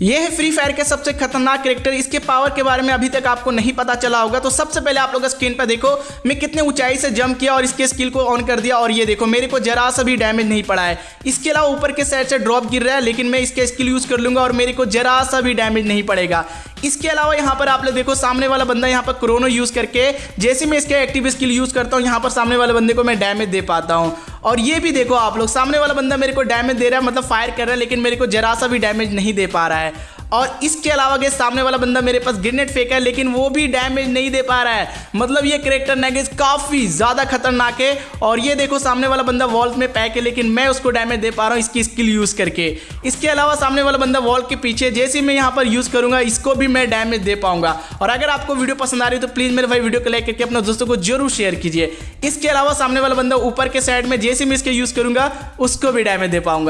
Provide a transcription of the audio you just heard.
ये है free fire के सबसे खतरनाक करेक्टर इसके पावर के बारे में अभी तक आपको नहीं पता चला होगा। तो सबसे पहले आप लोग स्क्रीन पर देखो, मैं कितने ऊंचाई से जंप किया और इसके स्किल को ऑन कर दिया और ये देखो, मेरे को जरा सा भी डैमेज नहीं पड़ा है। इसके अलावा ऊपर के साइड से ड्रॉप गिर रहा है, लेकिन मैं इसके स्किल यूज़ कर लूँगा और मेरे को जरा सा भी डैमेज नहीं पड़ेगा। इसके अलावा यहाँ पर आप लोग देखो, सामने वाला बंदा यहाँ पर क्रोनो यूज़ करके, जैसे मैं इसके एक्टिव स्किल यूज़ करता हूँ, यहाँ पर सामने वाले बंदे को मैं डैमेज दे पाता हूँ। और ये भी देखो आप लोग, सामने वाला बंदा मेरे को डैमेज दे रहा है मतलब फायर कर रहा है, लेकिन मेरे को जरा सा भी डैमेज नहीं दे पा रहा है। और इसके अलावा के सामने वाला बंदा मेरे पास ग्रेनेड फेंका है, लेकिन वो भी डैमेज नहीं दे पा रहा है। मतलब ये करेक्टर नैगेज काफ़ी ज़्यादा खतरनाक है। और ये देखो, सामने वाला बंदा वॉल में पैक है, लेकिन मैं उसको डैमेज दे पा रहा हूँ इसकी स्किल यूज़ करके। इसके अलावा सामने वाला बंदा वॉल के पीछे, जैसे मैं यहाँ पर यूज़ करूँगा, इसको भी मैं डैमेज दे पाऊँगा। और अगर आपको वीडियो पसंद आ रही है तो प्लीज़ मेरे भाई वीडियो को लाइक करके अपने दोस्तों को ज़रूर शेयर कीजिए। इसके अलावा सामने वाला बंदा ऊपर के साइड में, जैसे मैं इसके यूज़ करूँगा, उसको भी डैमेज दे पाऊँगा।